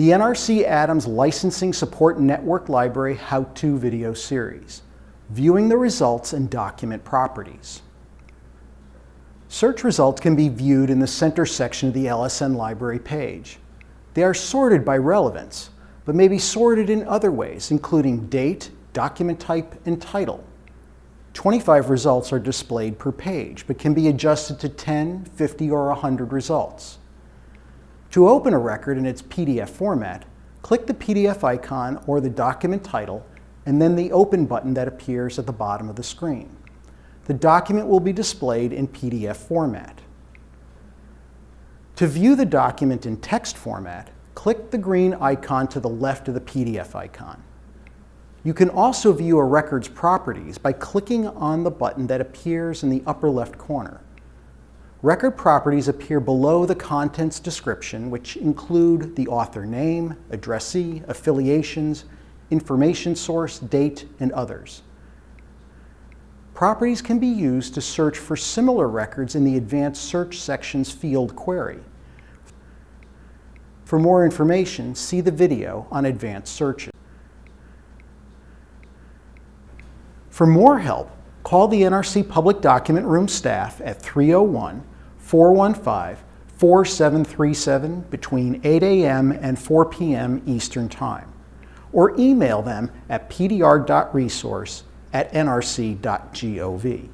the NRC Adams Licensing Support Network Library How-To Video Series, Viewing the Results and Document Properties. Search results can be viewed in the center section of the LSN library page. They are sorted by relevance, but may be sorted in other ways, including date, document type, and title. 25 results are displayed per page, but can be adjusted to 10, 50, or 100 results. To open a record in its PDF format, click the PDF icon or the document title, and then the Open button that appears at the bottom of the screen the document will be displayed in PDF format. To view the document in text format, click the green icon to the left of the PDF icon. You can also view a record's properties by clicking on the button that appears in the upper left corner. Record properties appear below the contents description, which include the author name, addressee, affiliations, information source, date, and others. Properties can be used to search for similar records in the Advanced Search section's field query. For more information, see the video on advanced searches. For more help, call the NRC Public Document Room staff at 301-415-4737 between 8 a.m. and 4 p.m. Eastern Time, or email them at pdr.resource at nrc.gov.